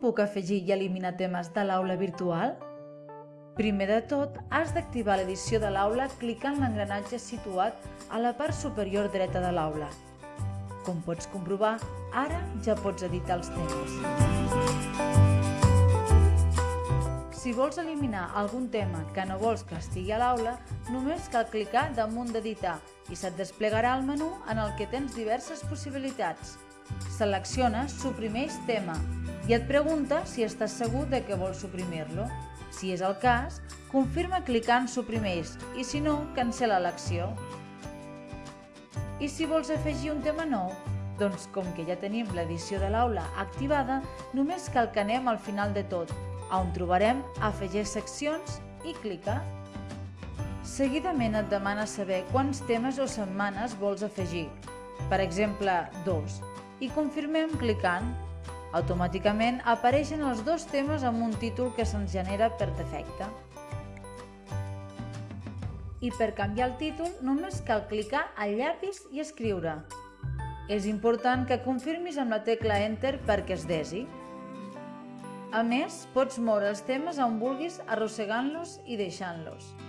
puc afegir i eliminar temes de l'aula virtual? Primer de tot, has d'activar l'edició de l'aula clicant l'engranatge situat a la part superior dreta de l'aula. Com pots comprovar, ara ja pots editar els temes. Si vols eliminar algun tema que no vols que estigui a l'aula, només cal clicar damunt d'editar i se't desplegarà el menú en el que tens diverses possibilitats. Selecciona Suprimeix tema i et pregunta si estàs segur de que vols suprimir-lo. Si és el cas, confirma clicant Suprimeix i si no, cancela l'acció. I si vols afegir un tema nou? Doncs com que ja tenim l'edició de l'aula activada, només cal que anem al final de tot, on trobarem Afegir seccions i clica. Seguidament et demana saber quants temes o setmanes vols afegir, per exemple, dos, i confirmem clicant. Automàticament apareixen els dos temes amb un títol que se'ns genera per defecte. I per canviar el títol només cal clicar al llapis i escriure. És important que confirmis amb la tecla Enter perquè es desi. A més, pots moure els temes on vulguis arrossegant-los i deixant-los.